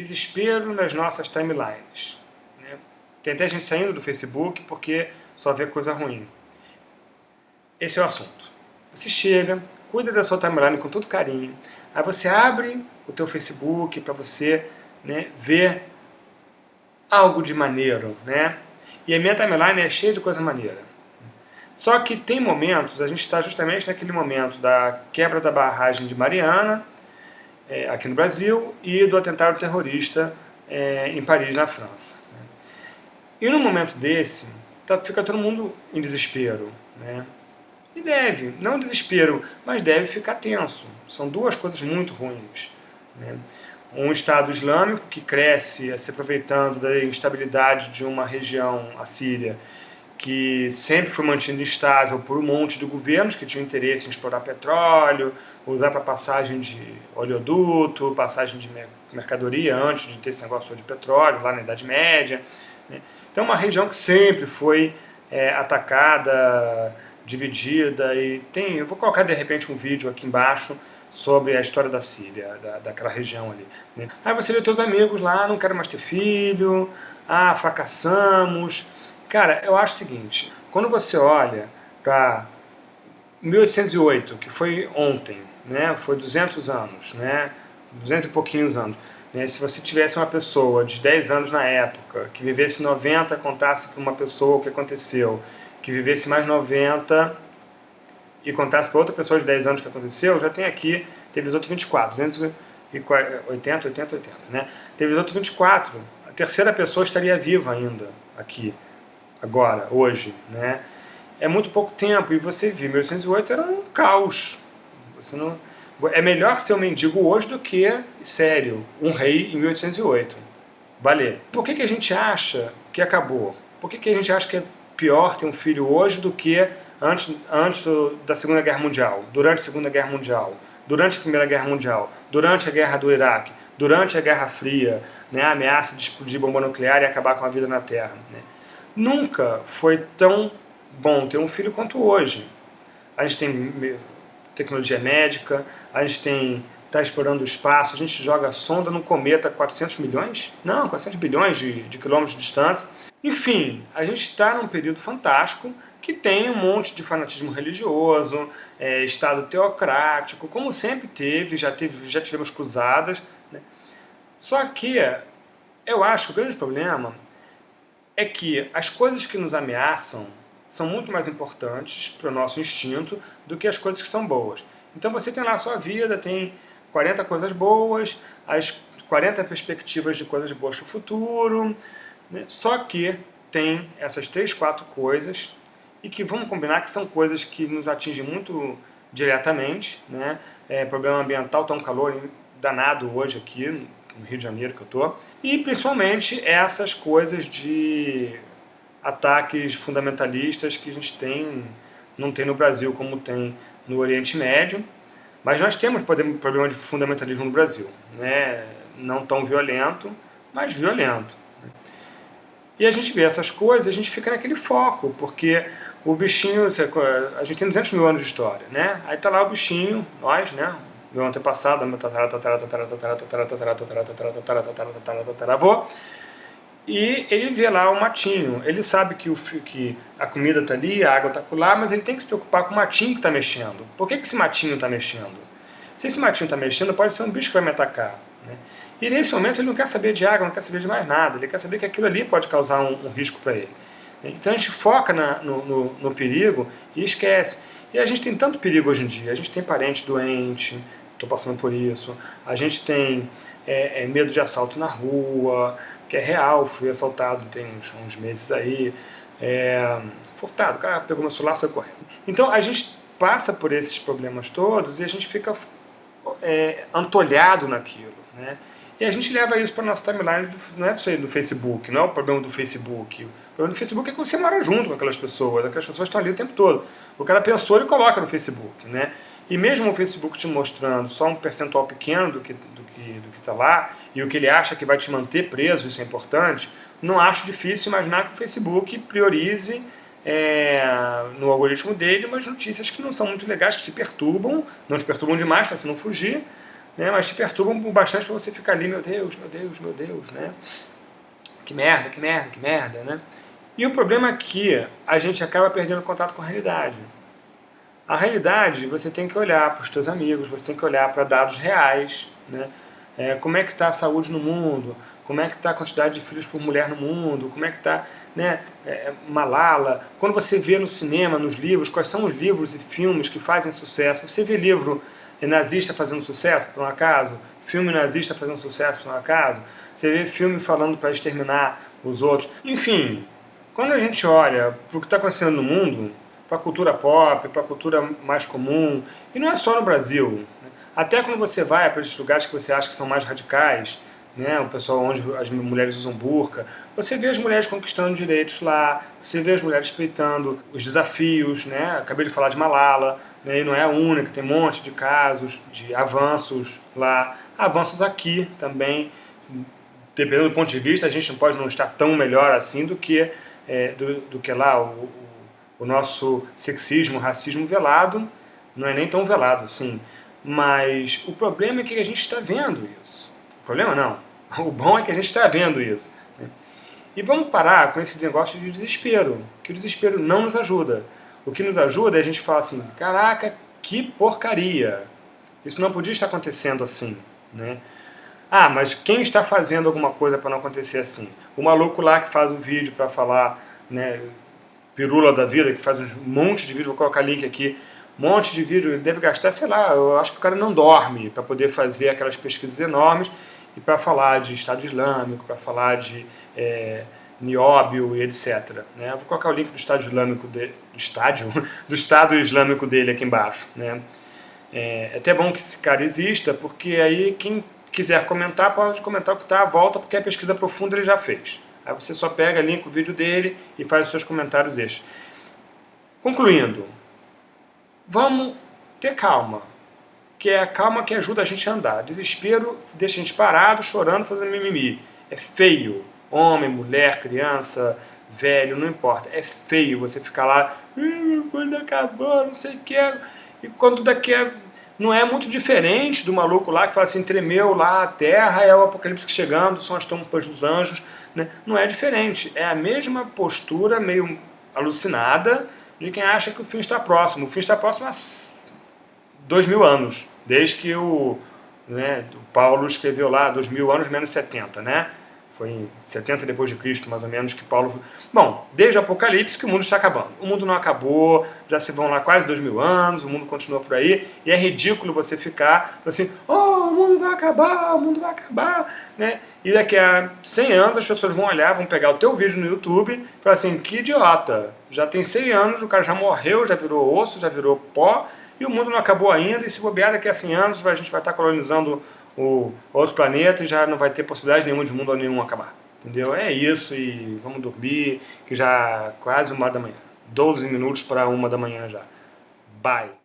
desespero nas nossas timelines. Né? Tem até gente saindo do Facebook porque só vê coisa ruim. Esse é o assunto. Você chega, cuida da sua timeline com todo carinho, aí você abre o teu Facebook para você né, ver algo de maneiro, né? E a minha timeline é cheia de coisa maneira. Só que tem momentos, a gente está justamente naquele momento da quebra da barragem de Mariana, é, aqui no Brasil, e do atentado terrorista é, em Paris, na França. Né? E num momento desse, tá, fica todo mundo em desespero. Né? E deve, não desespero, mas deve ficar tenso. São duas coisas muito ruins. Né? Um Estado Islâmico que cresce se aproveitando da instabilidade de uma região, a Síria, que sempre foi mantida instável por um monte de governos que tinham interesse em explorar petróleo, usar para passagem de oleoduto, passagem de mercadoria antes de ter esse negócio de petróleo, lá na Idade Média. Né? Então uma região que sempre foi é, atacada, dividida e tem, eu vou colocar de repente um vídeo aqui embaixo sobre a história da Síria, da, daquela região ali. Né? Aí você vê teus amigos lá, não quero mais ter filho, ah, fracassamos. Cara, eu acho o seguinte, quando você olha para 1808, que foi ontem, né, foi 200 anos, né, 200 e pouquinhos anos, né, se você tivesse uma pessoa de 10 anos na época, que vivesse 90, contasse para uma pessoa o que aconteceu, que vivesse mais 90 e contasse para outra pessoa de 10 anos o que aconteceu, já tem aqui, teve os outros 24, 280, 80, 80, né? Teve os outros 24, a terceira pessoa estaria viva ainda aqui, agora, hoje, né? É muito pouco tempo, e você viu, 1808 era um caos. Você não... É melhor ser um mendigo hoje do que, sério, um rei em 1808. Valer. Por que, que a gente acha que acabou? Por que, que a gente acha que é pior ter um filho hoje do que antes, antes da Segunda Guerra Mundial, durante a Segunda Guerra Mundial, durante a Primeira Guerra Mundial, durante a Guerra do Iraque, durante a Guerra Fria, né, a ameaça de explodir bomba nuclear e acabar com a vida na Terra. Né? Nunca foi tão bom ter um filho quanto hoje. A gente tem tecnologia médica, a gente tem está explorando o espaço, a gente joga sonda no cometa 400 milhões? Não, 400 bilhões de, de quilômetros de distância. Enfim, a gente está num período fantástico que tem um monte de fanatismo religioso, é, Estado teocrático, como sempre teve, já, teve, já tivemos cruzadas. Né? Só que eu acho que o grande problema é que as coisas que nos ameaçam são muito mais importantes para o nosso instinto do que as coisas que são boas. Então você tem lá a sua vida, tem 40 coisas boas, as 40 perspectivas de coisas boas para o futuro, né? só que tem essas três, quatro coisas e que vamos combinar que são coisas que nos atingem muito diretamente, né? É, problema ambiental, tá um calor danado hoje aqui no Rio de Janeiro que eu tô, e principalmente essas coisas de ataques fundamentalistas que a gente tem, não tem no Brasil como tem no Oriente Médio, mas nós temos problema de fundamentalismo no Brasil, né? não tão violento, mas violento. E a gente vê essas coisas, a gente fica naquele foco, porque o bichinho, a gente tem 200 mil anos de história, né? Aí tá lá o bichinho, nós, né? Meu antepassado, meu tataravô, e ele vê lá o matinho. Ele sabe que, o, que a comida está ali, a água está lá, mas ele tem que se preocupar com o matinho que está mexendo. Por que, que esse matinho está mexendo? Se esse matinho está mexendo, pode ser um bicho que vai me atacar. Né? E nesse momento ele não quer saber de água, não quer saber de mais nada. Ele quer saber que aquilo ali pode causar um, um risco para ele. Então a gente foca na, no, no, no perigo e esquece. E a gente tem tanto perigo hoje em dia. A gente tem parente doente, estou passando por isso. A gente tem é, é, medo de assalto na rua, que é real, fui assaltado tem uns, uns meses aí, é, furtado, cara pegou meu celular e saiu correndo. Então a gente passa por esses problemas todos e a gente fica é, antolhado naquilo, né? E a gente leva isso para nossa timeline, não é do Facebook, não é o problema do Facebook. O problema do Facebook é que você mora junto com aquelas pessoas, aquelas pessoas estão ali o tempo todo. O cara pensou, ele coloca no Facebook, né? E mesmo o Facebook te mostrando só um percentual pequeno do que do que está lá, e o que ele acha que vai te manter preso, isso é importante, não acho difícil imaginar que o Facebook priorize é, no algoritmo dele umas notícias que não são muito legais, que te perturbam, não te perturbam demais para você não fugir, né, mas te perturbam bastante para você ficar ali, meu Deus, meu Deus, meu Deus, né? Que merda, que merda, que merda, né? E o problema é que a gente acaba perdendo contato com a realidade. A realidade, você tem que olhar para os seus amigos, você tem que olhar para dados reais, né? É, como é que está a saúde no mundo, como é que está a quantidade de filhos por mulher no mundo, como é que está né, é, Malala. Quando você vê no cinema, nos livros, quais são os livros e filmes que fazem sucesso. Você vê livro nazista fazendo sucesso, por um acaso? Filme nazista fazendo sucesso, por um acaso? Você vê filme falando para exterminar os outros? Enfim, quando a gente olha para o que está acontecendo no mundo, para a cultura pop, para a cultura mais comum, e não é só no Brasil, né? até quando você vai para esses lugares que você acha que são mais radicais, né, o pessoal onde as mulheres usam burca, você vê as mulheres conquistando direitos lá, você vê as mulheres respeitando os desafios, né, acabei de falar de Malala, né, e não é a única, tem um monte de casos de avanços lá, avanços aqui também, dependendo do ponto de vista, a gente não pode não estar tão melhor assim do que, é, do, do, que lá o, o, o nosso sexismo, racismo velado, não é nem tão velado assim, mas o problema é que a gente está vendo isso. Problema não. O bom é que a gente está vendo isso. Né? E vamos parar com esse negócio de desespero, que o desespero não nos ajuda. O que nos ajuda é a gente falar assim, caraca, que porcaria. Isso não podia estar acontecendo assim. Né? Ah, mas quem está fazendo alguma coisa para não acontecer assim? O maluco lá que faz o vídeo para falar, né, pirula da vida, que faz um monte de vídeo, vou colocar link aqui, um monte de vídeo, ele deve gastar, sei lá, eu acho que o cara não dorme para poder fazer aquelas pesquisas enormes e para falar de Estado Islâmico, para falar de é, nióbio e etc. Né? Vou colocar o link do Estado Islâmico, de, do estádio, do Estado Islâmico dele aqui embaixo. Né? É, é até bom que esse cara exista, porque aí quem quiser comentar, pode comentar o que está à volta, porque a pesquisa profunda ele já fez. Aí você só pega, linka o vídeo dele e faz os seus comentários extras. Concluindo, vamos ter calma que é a calma que ajuda a gente a andar. Desespero deixa a gente parado, chorando, fazendo mimimi. É feio. Homem, mulher, criança, velho, não importa. É feio você ficar lá, quando acabou, não sei o que. E quando daqui a... Não é muito diferente do maluco lá que fala assim, tremeu lá a terra, é o apocalipse chegando, são as trompas dos anjos. Né? Não é diferente. É a mesma postura meio alucinada de quem acha que o fim está próximo. O fim está próximo há dois mil anos desde que o, né, o Paulo escreveu lá, dois mil anos menos 70, né? Foi em 70 depois de Cristo, mais ou menos, que Paulo... Bom, desde o Apocalipse que o mundo está acabando. O mundo não acabou, já se vão lá quase dois mil anos, o mundo continua por aí, e é ridículo você ficar assim, oh, o mundo vai acabar, o mundo vai acabar, né? E daqui a 100 anos as pessoas vão olhar, vão pegar o teu vídeo no YouTube e falar assim, que idiota, já tem 100 anos, o cara já morreu, já virou osso, já virou pó, e o mundo não acabou ainda, e se bobear daqui a 100 anos a gente vai estar colonizando o outro planeta e já não vai ter possibilidade nenhuma de mundo nenhum acabar. Entendeu? É isso e vamos dormir, que já quase uma da manhã. 12 minutos para uma da manhã já. Bye!